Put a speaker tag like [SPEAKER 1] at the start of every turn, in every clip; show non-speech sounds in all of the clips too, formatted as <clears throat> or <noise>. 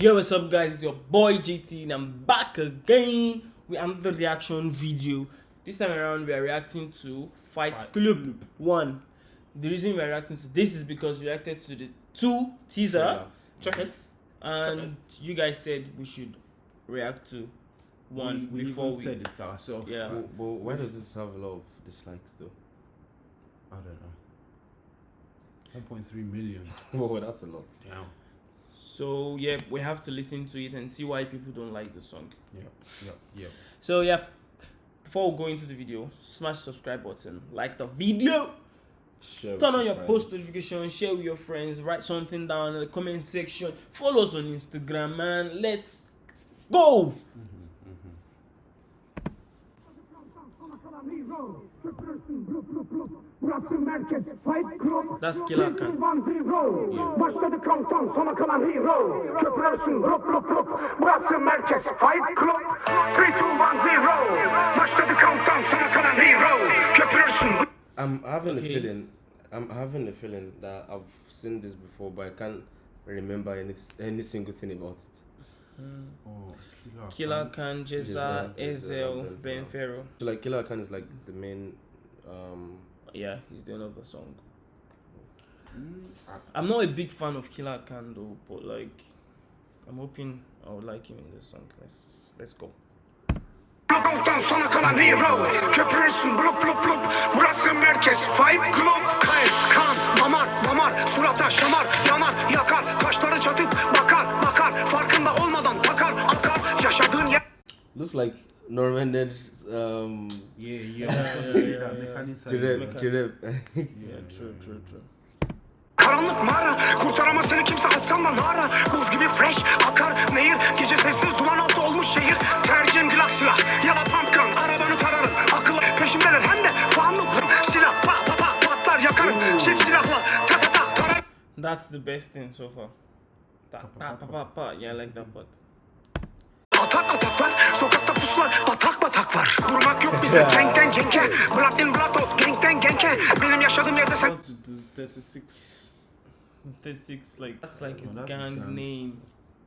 [SPEAKER 1] Yo, what's up, guys? It's your boy JT, and I'm back again with another reaction video. This time around, we are reacting to Fight,
[SPEAKER 2] Fight
[SPEAKER 1] Club
[SPEAKER 2] Club.
[SPEAKER 1] 1. The reason we are reacting to this is because we reacted to the 2 teaser,
[SPEAKER 2] Check it.
[SPEAKER 1] and you guys said we should react to 1
[SPEAKER 2] we, we
[SPEAKER 1] before
[SPEAKER 2] even
[SPEAKER 1] we.
[SPEAKER 2] said it ourselves.
[SPEAKER 1] Yeah.
[SPEAKER 3] But, but why does this have a lot of dislikes though?
[SPEAKER 2] I don't know. 1.3 million. <laughs>
[SPEAKER 3] Whoa, that's a lot.
[SPEAKER 2] Yeah.
[SPEAKER 1] So, yeah, we have to listen to it and see why people don't like the song.
[SPEAKER 2] Yeah, Yep. Yep.
[SPEAKER 1] So, yeah, before we go into the video, smash subscribe button, like the video.
[SPEAKER 3] Share
[SPEAKER 1] Turn on your
[SPEAKER 3] friends.
[SPEAKER 1] post notification, share with your friends, write something down in the comment section, follow us on Instagram, man. Let's go! Mm-hmm, mm-hmm.
[SPEAKER 4] Burası merkez Fight Club
[SPEAKER 1] That's Killer Khan.
[SPEAKER 4] One Zero Başladı countdown sona kalan hero Köprürsün blok blok blok Burası merkez Fight Club 3, 2, 1, 0 Başladı countdown sona kalan hero Köprürsün
[SPEAKER 3] I'm having
[SPEAKER 1] Okay.
[SPEAKER 3] a feeling. I'm having a feeling that I've seen this before, but I can't remember any any single thing about it.
[SPEAKER 2] Oh, killer.
[SPEAKER 1] Killer Khan, Ceza,
[SPEAKER 3] Ceza,
[SPEAKER 1] Ezhel,
[SPEAKER 3] Ezhel,
[SPEAKER 1] Ben
[SPEAKER 3] Ben
[SPEAKER 1] Fero.
[SPEAKER 3] So like Killer Khan is like the main. Um,
[SPEAKER 1] Yeah, he's the end of the song.
[SPEAKER 2] Mm,
[SPEAKER 1] I'm not a big fan of Killer Khan though, but like, I'm hoping I would like him in this song. Let's let's go.
[SPEAKER 4] Countdown sona kalan hero Köprürsün blok blok blok Burası merkez Fight Club Kayıp kan damar damar Surata şamar yanar yakar Kaşları çatıp bakar bakar Farkında olmadan takar akar Yaşadığın yer
[SPEAKER 3] looks like Normandic um,
[SPEAKER 2] Yeah, yeah.
[SPEAKER 1] yeah, yeah, yeah. <laughs> Yeah, true, true, true.
[SPEAKER 4] Karanlık mağara Kurtaramaz seni kimse. Açsam da nara Buz gibi fresh akar nehir. Gece sessiz duman altı olmuş şehir. Tercihim glass silah. Ya da pump gun Arabanı tararım. Akıllı peşimdeler. Hem de fanlık Silah pa pa pa patlar yakarım. Çift silahla ta ta ta tararım.
[SPEAKER 1] That's the best thing so far. Ta pa pa pa pa. Yeah, I like that part.
[SPEAKER 4] Atak ataklar Sokakta puslar Batak batak var Durmak yok bize Cenkten cenke Blood in blood out Genkten genke Benim yaşadığım yerde sen
[SPEAKER 2] 36.
[SPEAKER 1] 36, like that's like his
[SPEAKER 2] that's
[SPEAKER 1] gang name.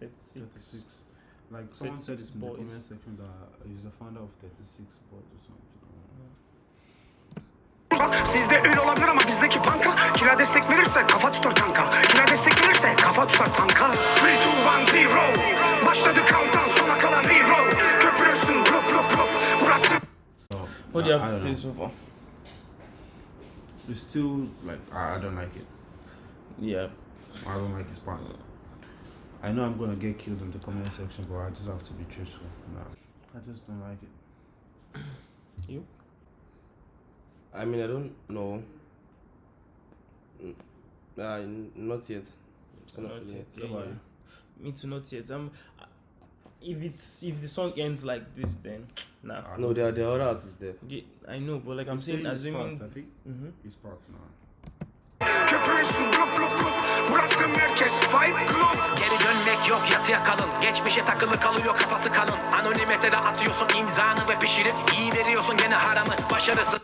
[SPEAKER 1] 36.
[SPEAKER 2] 36. Like someone said it
[SPEAKER 1] 36
[SPEAKER 2] in the comment section that he's the founder of 36 boys or something.
[SPEAKER 4] Sizde ün olabilir ama bizdeki banka Kira destek verirse kafa tutar tanka Kira destek verirse kafa tutar tanka 3, 2, 1, 0 Başladı countdown
[SPEAKER 1] What do you have
[SPEAKER 2] I
[SPEAKER 1] to say
[SPEAKER 2] know.
[SPEAKER 1] so far?
[SPEAKER 2] It's still like I, I don't like it.
[SPEAKER 1] Yeah.
[SPEAKER 2] I don't like his part. I know I'm gonna get killed in the comment section, but I just have to be truthful. No, I just don't like it.
[SPEAKER 1] You?
[SPEAKER 3] I mean, I don't know. Uh, not yet. Still not
[SPEAKER 1] Not
[SPEAKER 3] feeling
[SPEAKER 1] yet. Yeah, yeah. Me too, not yet. Um, if it's if the song ends like this, then nah.
[SPEAKER 3] No, there are, there are other artists there.
[SPEAKER 1] Yeah, I know, but like I'm saying,
[SPEAKER 2] saying
[SPEAKER 1] assuming.
[SPEAKER 2] part, I think
[SPEAKER 1] Mhm.
[SPEAKER 2] his parts now.
[SPEAKER 4] Burası merkez fight club
[SPEAKER 5] Geri dönmek yok yatıya kalın Geçmişe takılı kalıyor kafası kalın Anonim mesele atıyorsun imzanı ve pişirip iyi veriyorsun gene haramı Başarısı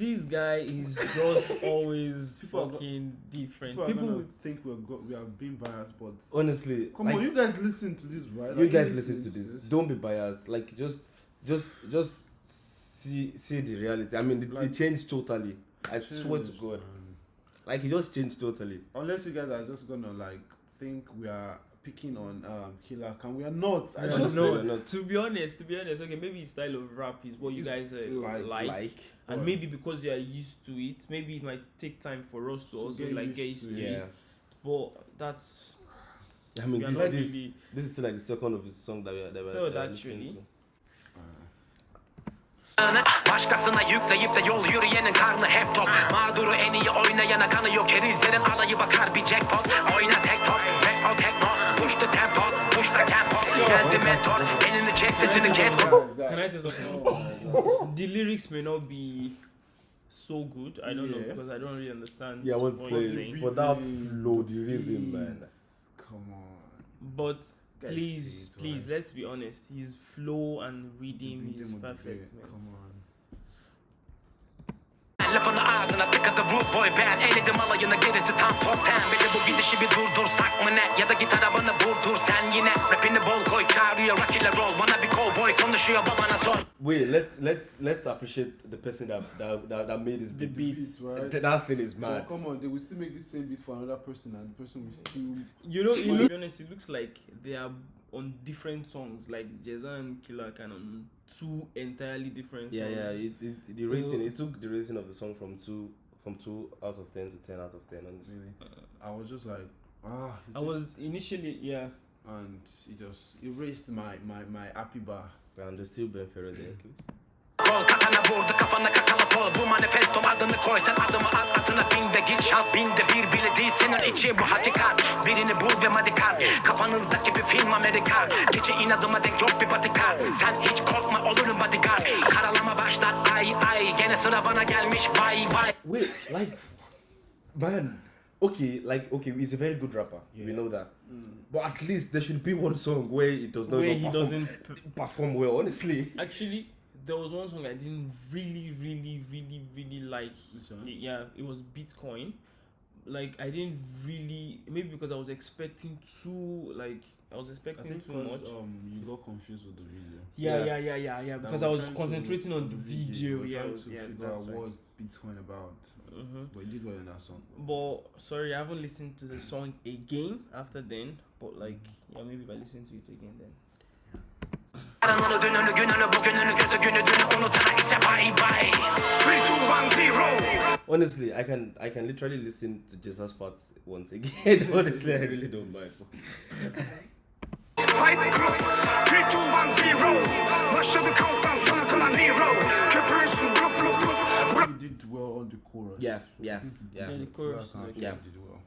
[SPEAKER 1] This guy is just <laughs> always
[SPEAKER 2] People are go-
[SPEAKER 1] fucking different.
[SPEAKER 2] People,
[SPEAKER 1] People,
[SPEAKER 2] People think we're go- we are being biased, but
[SPEAKER 3] Honestly,
[SPEAKER 2] come
[SPEAKER 3] like,
[SPEAKER 2] on, you guys listen to this, right?
[SPEAKER 3] you
[SPEAKER 2] Like,
[SPEAKER 3] guys listen to this. Don't be biased. Like just, just, just see see the reality. I mean, it,
[SPEAKER 2] Like-
[SPEAKER 3] it changed totally. I swear to God, like it just changed totally.
[SPEAKER 2] Unless you guys are just gonna like think we are picking on um Killer Khan, we are not. I
[SPEAKER 1] Yeah,
[SPEAKER 2] just
[SPEAKER 3] no.
[SPEAKER 1] no,
[SPEAKER 3] no.
[SPEAKER 1] to be honest, to be honest, okay, maybe his style of rap is what you guys uh, like,
[SPEAKER 2] like-
[SPEAKER 1] and maybe because you are used to it, maybe it might take time for us to,
[SPEAKER 2] To
[SPEAKER 1] also
[SPEAKER 2] get
[SPEAKER 1] like get used
[SPEAKER 2] to
[SPEAKER 1] to,
[SPEAKER 2] it.
[SPEAKER 3] Yeah,
[SPEAKER 1] it. But that's
[SPEAKER 3] I mean, this, this,
[SPEAKER 1] really.
[SPEAKER 3] this is still like the second of his song that we are, that we are,
[SPEAKER 1] Third,
[SPEAKER 3] that listening
[SPEAKER 1] actually.
[SPEAKER 3] to.
[SPEAKER 5] Başkasına yükleyip de yol yürüyenin karnı hep tok Mağduru en iyi oynayana kanı yok Kerizlerin alayı bakar bir jackpot Oyna tek top, tek o tekno Push the tempo, push the tempo Geldi mentor, elini çek sesini kes
[SPEAKER 2] Guys, guys.
[SPEAKER 1] Can I say something?
[SPEAKER 2] Oh
[SPEAKER 1] the lyrics may not be so good. I don't know
[SPEAKER 2] Yeah.
[SPEAKER 1] because I don't really understand
[SPEAKER 3] Yeah, I want
[SPEAKER 1] what
[SPEAKER 3] to
[SPEAKER 1] he's
[SPEAKER 3] say,
[SPEAKER 1] saying.
[SPEAKER 3] but that flow, the rhythm, man.
[SPEAKER 2] Come on.
[SPEAKER 1] But
[SPEAKER 2] Guys,
[SPEAKER 1] please,
[SPEAKER 2] see
[SPEAKER 1] please,
[SPEAKER 2] right?
[SPEAKER 1] let's be honest. His flow and rhythm
[SPEAKER 2] The
[SPEAKER 1] is
[SPEAKER 2] rhythm would be
[SPEAKER 1] perfect,
[SPEAKER 2] Come on.
[SPEAKER 5] Lafını ağzına tık Tek adı rude boy ben Eledim alayını gerisi tam top ten Bir de bu gidişi bir durdursak mı ne Ya da git arabanı vurdur sen yine Rapini bol koy çağırıyor rock ile roll Bana bir cowboy konuşuyor babana sor
[SPEAKER 3] Wait, let's let's let's appreciate the person that that, that, that made this
[SPEAKER 1] The
[SPEAKER 3] beat.
[SPEAKER 1] beats.
[SPEAKER 2] right?
[SPEAKER 3] Th- That thing is mad.
[SPEAKER 2] come on, they will still make the same beat for another person, and the person will still.
[SPEAKER 1] You know, you know, to be honest, it looks like they are on different songs. Like Jeza and Killer can on two entirely different
[SPEAKER 3] Yeah,
[SPEAKER 1] songs.
[SPEAKER 3] yeah. It, it, the rating,
[SPEAKER 1] Oh.
[SPEAKER 3] it took the rating of the song from two from two out of ten to ten out of ten. Honestly.
[SPEAKER 2] Really, I was just like, ah.
[SPEAKER 1] I
[SPEAKER 2] just-
[SPEAKER 1] was initially, yeah.
[SPEAKER 2] and it just erased my my my happy bar.
[SPEAKER 3] And there's still Ben Fero there, please.
[SPEAKER 5] Gol katana vurdu kafana kakala kol Bu manifestom adını koy sen adımı at atına bin ve git şalt Binde bir bile değil senin için bu hakikat Birini bul ve madikar Kafanızdaki bir film Amerikan Gece inadıma denk yok bir patikar Sen hiç korkma olurum bodyguard Karalama başlar ay ay Gene sıra bana gelmiş vay vay
[SPEAKER 3] Wait, like, man. Okay, like okay, he's a very good rapper. We know that. But at least there should be one song where it does not
[SPEAKER 1] Where he
[SPEAKER 3] perform,
[SPEAKER 1] doesn't. p-
[SPEAKER 3] perform well. Honestly.
[SPEAKER 1] Actually, there was one song I didn't really, really, really, really like.
[SPEAKER 2] Which one?
[SPEAKER 1] Yeah, it was Bitcoin. Like I didn't really, maybe because I was expecting too, like I was expecting
[SPEAKER 2] think
[SPEAKER 1] too
[SPEAKER 2] 'cause,
[SPEAKER 1] much.
[SPEAKER 2] um you got confused with the video.
[SPEAKER 1] Yeah,
[SPEAKER 3] Yeah.
[SPEAKER 1] yeah, yeah, yeah, yeah. Because I was
[SPEAKER 2] trying to-
[SPEAKER 1] concentrating on the video.
[SPEAKER 2] we're
[SPEAKER 1] Yeah,
[SPEAKER 2] trying
[SPEAKER 1] was-
[SPEAKER 2] to
[SPEAKER 1] yeah,
[SPEAKER 2] figure out
[SPEAKER 1] that's right.
[SPEAKER 2] what's Bitcoin about.
[SPEAKER 1] Mhm.
[SPEAKER 2] But you did well in that song.
[SPEAKER 1] But sorry, I haven't listened to the song again after then. But like, yeah, maybe if I listen to it again then.
[SPEAKER 5] Aranını dününü gününü bugününü kötü günü dünü unutana ise bay bay
[SPEAKER 4] 3, 2, 1, 0.
[SPEAKER 3] Honestly, I can I can literally listen to Jesus' parts once again. <laughs> Honestly, I really don't mind. <laughs>
[SPEAKER 4] Fight Club 3, 2, 1, 0 Başladı countdown sana kalan hero Köpürürsün blup blup blup
[SPEAKER 2] You did well on the chorus.
[SPEAKER 3] Yeah, yeah, yeah.
[SPEAKER 1] Yeah, the chorus.
[SPEAKER 3] Yeah.
[SPEAKER 2] Did well.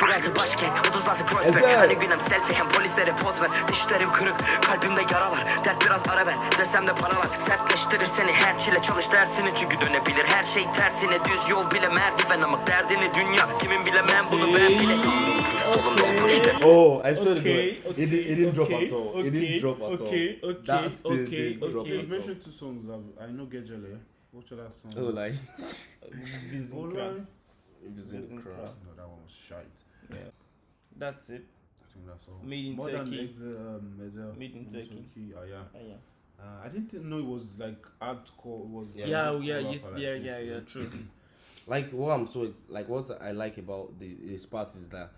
[SPEAKER 5] 06 başkent 36 crossback
[SPEAKER 3] Ezel.
[SPEAKER 5] Hani günem selfie hem polislere poz ver Dişlerim kırık kalbimde yaralar Dert biraz ara ver desem de paralar Sertleştirir seni her çile çalış dersini Çünkü dönebilir her şey tersine Düz yol bile merdiven ama derdini dünya Kimin bilemem bunu ben bile
[SPEAKER 3] Oh, I swear
[SPEAKER 1] Okay,
[SPEAKER 3] to God, it, it didn't drop at all. it didn't drop at
[SPEAKER 1] okay,
[SPEAKER 3] all.
[SPEAKER 1] okay,
[SPEAKER 3] That still
[SPEAKER 1] okay,
[SPEAKER 3] didn't drop
[SPEAKER 1] okay.
[SPEAKER 2] You
[SPEAKER 3] at all.
[SPEAKER 2] mentioned two songs I know Get Gejele. What's that song?
[SPEAKER 3] Oh, like
[SPEAKER 2] Oh,
[SPEAKER 1] Vizinkra.
[SPEAKER 2] right.
[SPEAKER 3] it was in the
[SPEAKER 1] Vizinkra.
[SPEAKER 2] No, that one was shite. Yeah.
[SPEAKER 1] That's it.
[SPEAKER 2] I think that's all.
[SPEAKER 1] Made in
[SPEAKER 2] More
[SPEAKER 1] Turkey.
[SPEAKER 2] than Exe, um,
[SPEAKER 1] Made in Turkey.
[SPEAKER 2] Oh yeah.
[SPEAKER 1] Ah, yeah.
[SPEAKER 2] Uh, I didn't know it was like hardcore. It was
[SPEAKER 3] Yeah.
[SPEAKER 1] Yeah,
[SPEAKER 2] hardcore
[SPEAKER 1] yeah, yeah,
[SPEAKER 2] like
[SPEAKER 1] yeah,
[SPEAKER 2] this,
[SPEAKER 1] yeah, yeah, true.
[SPEAKER 3] Like what I'm so ex- like what I like about the his part is that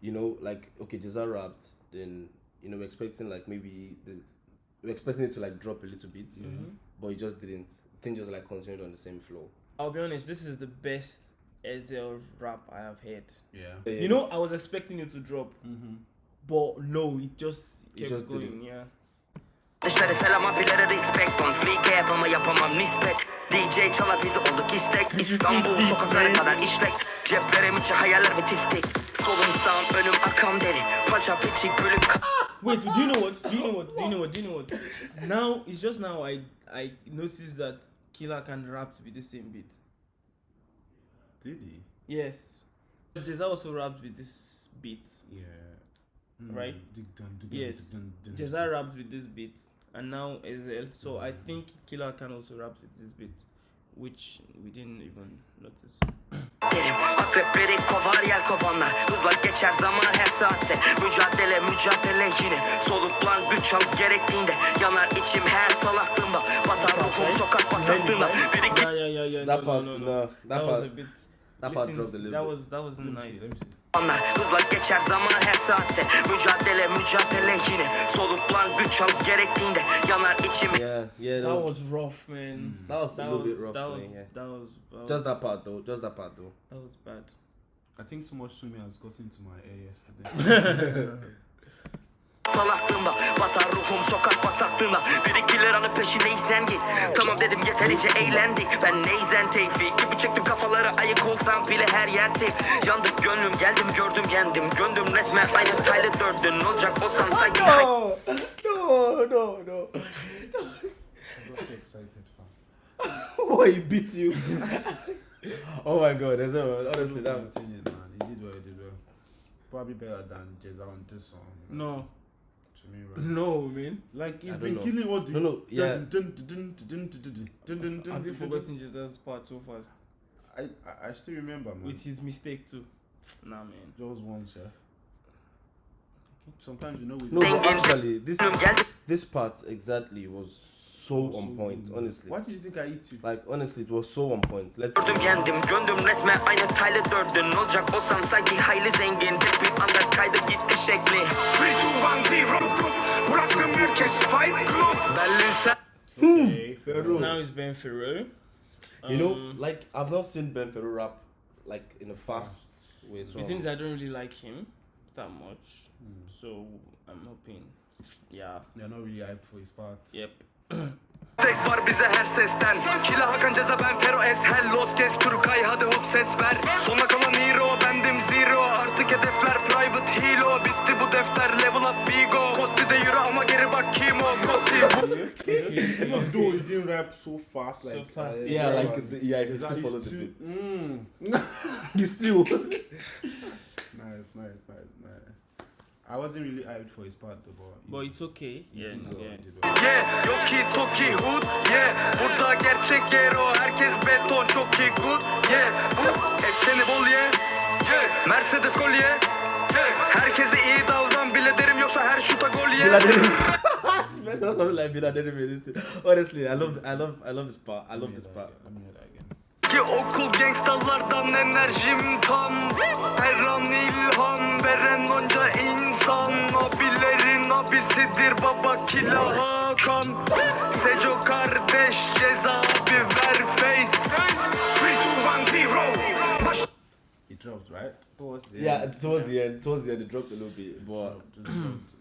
[SPEAKER 3] you know like okay Ceza rapped then you know we're expecting like maybe the we're expecting it to like drop a little bit
[SPEAKER 1] Mhm.
[SPEAKER 3] but it just didn't thing just like continued on the same flow.
[SPEAKER 1] I'll be honest, this is the best Ezhel rap I have heard.
[SPEAKER 2] Yeah.
[SPEAKER 1] You know, I was expecting it to drop,
[SPEAKER 2] Mm-hmm.
[SPEAKER 1] but no, it just
[SPEAKER 3] It just
[SPEAKER 1] going.
[SPEAKER 3] didn't.
[SPEAKER 1] Yeah.
[SPEAKER 5] Dişleri selam abilere respect on Freak yap ama yapamam nispet DJ çalar bizi olduk istek İstanbul sokakları kadar işlek Ceplerim içi hayaller ve tiftik Solum sağım önüm akam deri Paça piçik bölük
[SPEAKER 1] Wait, do you know what? Do you know what? Do you know what? Do you know what? Now it's just now I I noticed that Killer Khan rap with the same beat.
[SPEAKER 2] Did he?
[SPEAKER 1] Yes. Ceza also raps with this beat.
[SPEAKER 2] Yeah. Hmm.
[SPEAKER 1] Right?
[SPEAKER 2] Dig dun, dig
[SPEAKER 1] Yes.
[SPEAKER 2] dun, dig dun, dig dun.
[SPEAKER 1] Ceza raps with this beat, and now Ezhel. So I think Killer Khan also rap with this beat, which we didn't even notice. <clears throat>
[SPEAKER 5] Derim akrepleri kovar yel kovanlar. Hızla geçer zaman her saatse. Mücadele mücadele yine. Soluklan güç al gerektiğinde Yanar içim her salaklığımda. Batar ruhum sokak Biri
[SPEAKER 1] Yeah, yeah, yeah, yeah.
[SPEAKER 3] That part,
[SPEAKER 1] no,
[SPEAKER 3] that
[SPEAKER 1] That was
[SPEAKER 3] part-
[SPEAKER 1] a bit.
[SPEAKER 3] That part dropped a little
[SPEAKER 1] that
[SPEAKER 3] bit.
[SPEAKER 1] was that wasn't
[SPEAKER 2] Let me see,
[SPEAKER 1] nice.
[SPEAKER 5] Hızla geçer zaman her saatse Mücadele mücadele yine Soluklan güç al gerektiğinde Yanar içim
[SPEAKER 3] Yeah, yeah,
[SPEAKER 1] That
[SPEAKER 3] that was,
[SPEAKER 1] was rough, man.
[SPEAKER 3] that was a
[SPEAKER 1] That
[SPEAKER 3] little
[SPEAKER 1] was
[SPEAKER 3] bit rough
[SPEAKER 1] that
[SPEAKER 3] to
[SPEAKER 1] was
[SPEAKER 3] me, yeah.
[SPEAKER 1] that was that was,
[SPEAKER 3] just that part though, just that part though.
[SPEAKER 1] that was bad.
[SPEAKER 2] I think too much swimming has got into my ear yesterday. <laughs> <laughs>
[SPEAKER 5] salaklığımda Batar ruhum sokak bataklığında Bir iki liranın peşindeysen git Tamam dedim yeterince eğlendik Ben neyzen tevfik Gibi çektim kafaları ayık olsam bile her yer tek Yandık gönlüm geldim gördüm yendim Göndüm resmen aynı Tyler Durden Olacak olsam sanki hay-
[SPEAKER 3] no, no, no.
[SPEAKER 2] Fam.
[SPEAKER 3] Why he beat you? oh my god, that's all, honestly that.
[SPEAKER 2] Opinion, man. He did well, he did well. Probably better than Jeza on this song.
[SPEAKER 1] No,
[SPEAKER 2] me, bro.
[SPEAKER 1] No, man.
[SPEAKER 2] Like he's been
[SPEAKER 3] know.
[SPEAKER 2] killing all the.
[SPEAKER 3] No, no, yeah.
[SPEAKER 1] Have you forgotten Jesus' part so fast?
[SPEAKER 2] I, I I still remember, man.
[SPEAKER 1] With his mistake too. Nah, man.
[SPEAKER 2] Just once, yeah. Sometimes you know. We
[SPEAKER 3] no, but actually, this this part exactly was so on point. Honestly,
[SPEAKER 2] Why do you think I eat you?
[SPEAKER 3] like honestly, it was so on point. Let's.
[SPEAKER 5] Kendim gönlüm resme aynı Tyler Durden Olacak olsam sanki hayli zengin Tek bir anda kaydı gitti şekli
[SPEAKER 4] 3, 2, 1, 0 Group Burası merkez Fight Club
[SPEAKER 5] Berlin sen
[SPEAKER 2] Okay, Pharaoh.
[SPEAKER 1] Now it's Ben Fero.
[SPEAKER 3] You know,
[SPEAKER 1] Um,
[SPEAKER 3] like I've not seen Ben Fero rap like in a fast way. So
[SPEAKER 1] The thing is, I don't really like him that much.
[SPEAKER 2] Hmm.
[SPEAKER 1] So I'm hoping. Yeah.
[SPEAKER 2] They're not really hyped for his part.
[SPEAKER 1] Yep.
[SPEAKER 5] Tek var bize her sesten Kila Hakan Ceza ben Fero Eshel Los kes Turkay hadi hop ses ver Sona kalan hero bendim zero Artık hedefler private hero Bitti bu defter level up Vigo Kotti de yürü ama geri bak kim o Kotti
[SPEAKER 2] though he didn't rap so fast, like
[SPEAKER 1] fast.
[SPEAKER 2] uh,
[SPEAKER 3] Yeah, like the- yeah, if you
[SPEAKER 2] is
[SPEAKER 3] still
[SPEAKER 2] that
[SPEAKER 3] follow
[SPEAKER 2] he's
[SPEAKER 3] the beat.
[SPEAKER 2] Mm. <laughs>
[SPEAKER 3] you still. <laughs>
[SPEAKER 2] Nice, nice, nice. I wasn't really hyped for his part though, but.
[SPEAKER 1] But it's okay. Yeah.
[SPEAKER 2] well,
[SPEAKER 1] Yeah.
[SPEAKER 5] Yeah, Yoki Toki Hood Yeah, burada gerçek gero Herkes beton çok iyi good Yeah, bu ekseni bol ye Yeah, Mercedes kolye Yeah, herkese iyi davran bile derim yoksa her şuta gol ye
[SPEAKER 3] Biladerim. You mentioned something like Biladerim in this thing. Honestly, I love, I love, I love this part. I love this part.
[SPEAKER 2] That again, Let me hear that again.
[SPEAKER 5] Ki okul gangstalardan enerjim tam Her an ilham veren onca insan Abilerin abisidir baba Kila Hakan Seco kardeş ceza abi ver face
[SPEAKER 4] 3, 2, 1, 0 Baş
[SPEAKER 2] He dropped, right? Towards the
[SPEAKER 3] Yeah,
[SPEAKER 2] end.
[SPEAKER 3] towards the end, towards the end, it dropped a little bit, but.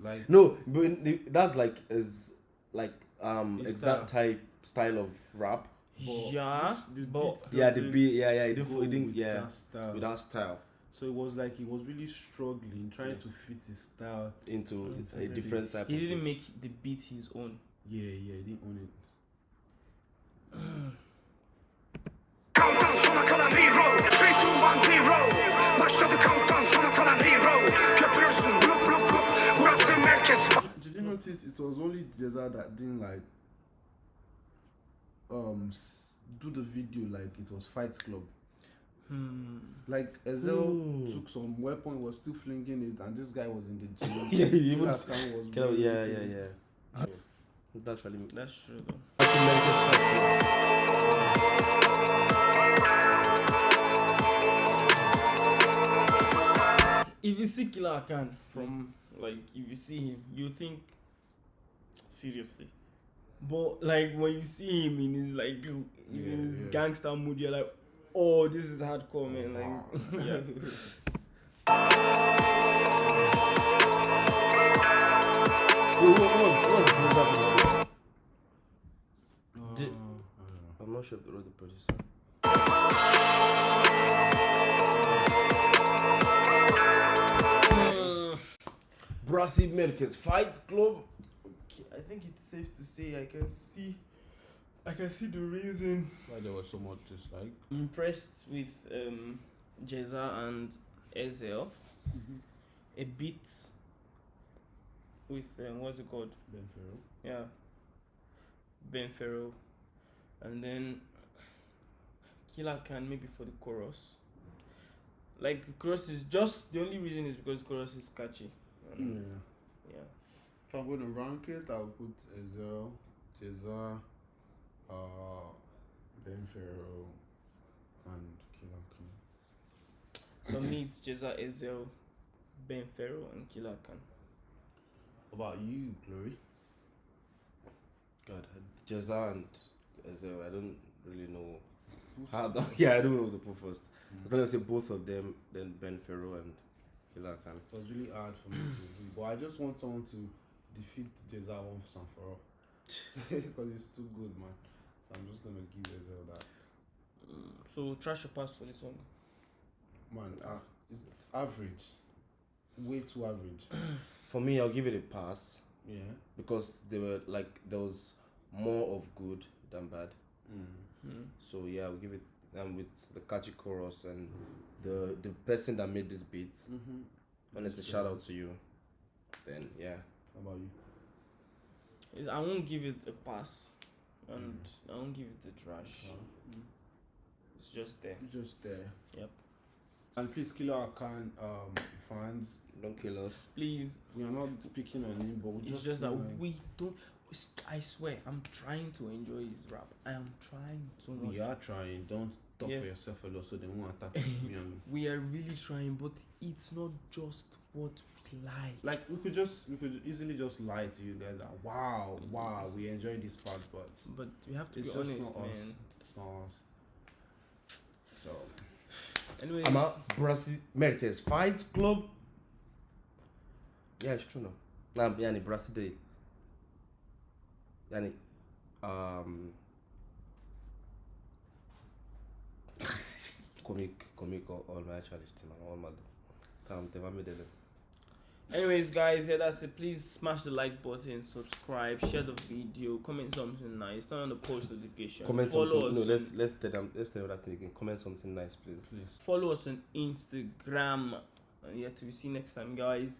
[SPEAKER 2] Like,
[SPEAKER 3] no, but in the- that's like is like um exact type style of rap.
[SPEAKER 2] But
[SPEAKER 1] Yeah,
[SPEAKER 2] this- this
[SPEAKER 1] but-
[SPEAKER 2] beat
[SPEAKER 3] Yeah, the beat, yeah, yeah, it didn't,
[SPEAKER 2] go
[SPEAKER 3] it didn't
[SPEAKER 2] with
[SPEAKER 3] yeah,
[SPEAKER 2] that style.
[SPEAKER 3] with that style
[SPEAKER 2] So it was like he was really struggling, trying to fit his style.
[SPEAKER 3] into
[SPEAKER 2] It's
[SPEAKER 3] a different type.
[SPEAKER 1] He
[SPEAKER 3] of
[SPEAKER 1] didn't
[SPEAKER 3] beat.
[SPEAKER 1] make the beat his own.
[SPEAKER 2] Yeah, yeah, he didn't own it.
[SPEAKER 4] Countdown sona kalan hero 3, 2, 1, 0 Başladı countdown sona kalan hero Köpürürsün blup blup blup Burası merkez
[SPEAKER 2] Did you notice it was only Ceza that didn't like um do the video like it was Fight Club.
[SPEAKER 1] Hmm.
[SPEAKER 2] Like Ezhel
[SPEAKER 3] Hmm.
[SPEAKER 2] took some weapon, was still flinging it, and this guy was in the <laughs> gym.
[SPEAKER 3] Yeah, even-
[SPEAKER 2] Killer Khan was
[SPEAKER 3] Kind of,
[SPEAKER 2] really
[SPEAKER 3] yeah, yeah, yeah. That actually.
[SPEAKER 1] That's true though.
[SPEAKER 3] That's America's Fight Club.
[SPEAKER 1] If you see Killer Khan from like if you see him, you think seriously. But like when you see him in his like in
[SPEAKER 2] Yeah,
[SPEAKER 1] his
[SPEAKER 2] yeah.
[SPEAKER 1] gangster mood, you're like, oh, this is hardcore, man. Like, <laughs> yeah.
[SPEAKER 3] Wait, what was what was Blizzard?
[SPEAKER 2] Uh,
[SPEAKER 3] Did-
[SPEAKER 2] I don't know.
[SPEAKER 3] I'm not sure if they wrote the producer.
[SPEAKER 1] Mm.
[SPEAKER 3] Brassy America's Fight Club.
[SPEAKER 1] Okay, I think it's safe to say I can see, I can see the reason.
[SPEAKER 2] Why there was so much dislike.
[SPEAKER 1] I'm impressed with um, Ceza and Ezhel. A bit with um, what's it called?
[SPEAKER 2] Ben Fero.
[SPEAKER 1] Yeah. Ben Fero. And then Killer Khan maybe for the chorus. Like the chorus is just the only reason is because the chorus is catchy.
[SPEAKER 2] Yeah.
[SPEAKER 1] Yeah.
[SPEAKER 2] If I'm going to rank it, I'll put Ezhel, Ceza, uh, Ben Fero, and Killer King.
[SPEAKER 1] For me it's Ceza Ezhel, Ben Fero and Killer Khan.
[SPEAKER 2] What about you, Glory?
[SPEAKER 3] God, Ceza and Ezhel, I don't really know how. The, <laughs> yeah, I don't know who to put first. I'm gonna say both of them, then Ben Fero and Killer Khan.
[SPEAKER 2] It was really hard for me to do, but I just want someone to defeat Ceza once and for all. <laughs> Because it's too good, man. So I'm just gonna give Ezhel that.
[SPEAKER 1] Mm, So trash or pass for this song.
[SPEAKER 2] Man, uh, it's average. Way too average. <clears throat>
[SPEAKER 3] For me, I'll give it a pass
[SPEAKER 2] Yeah.
[SPEAKER 3] because there were like there was more of good than bad.
[SPEAKER 2] Mm.
[SPEAKER 1] Mm.
[SPEAKER 3] So yeah, I'll give it. And with the catchy chorus and the the person that made this beat,
[SPEAKER 2] Mm-hmm.
[SPEAKER 3] honestly, shout out to you. Then yeah,
[SPEAKER 2] How about you?
[SPEAKER 1] Is I won't give it a pass, and I won't give it a trash.
[SPEAKER 2] Uh,
[SPEAKER 1] It's just there.
[SPEAKER 2] it's just there.
[SPEAKER 1] Yep.
[SPEAKER 2] And please, Killer Khan um, fans,
[SPEAKER 3] Don't kill us.
[SPEAKER 1] Please,
[SPEAKER 2] we are not speaking on him, but
[SPEAKER 1] it's just that
[SPEAKER 2] wanna-
[SPEAKER 1] we don't. I swear, I'm trying to enjoy his rap. I am trying too much.
[SPEAKER 2] we are trying. Don't talk
[SPEAKER 1] Yes.
[SPEAKER 2] for yourself a lot, so they won't attack <laughs> me
[SPEAKER 1] We are really trying, but it's not just what we like.
[SPEAKER 2] like we could just we could easily just lie to you guys that wow wow we enjoy this part but
[SPEAKER 1] But we have to
[SPEAKER 2] it's
[SPEAKER 1] be honest,
[SPEAKER 2] not us
[SPEAKER 1] man.
[SPEAKER 2] it's not us so
[SPEAKER 1] Anyways,
[SPEAKER 3] I'm at Brazil Americans Fight Club. Yeah, it's true now. Nah, yani Brazil Day. Yani, um, <laughs> comic, comic, all, my charisma, all my challenge team, all my. Come, they made it.
[SPEAKER 1] Anyways, guys, yeah, that's it. Please smash the like button, subscribe, share the video, comment something nice, turn on the post notification,
[SPEAKER 3] Comment
[SPEAKER 1] follow
[SPEAKER 3] something.
[SPEAKER 1] us.
[SPEAKER 3] No, let's let's tell them. Let's tell that thing again. Comment something nice, please.
[SPEAKER 2] please
[SPEAKER 1] follow us on Instagram. And yeah, to be seen next time, guys.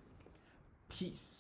[SPEAKER 1] Peace.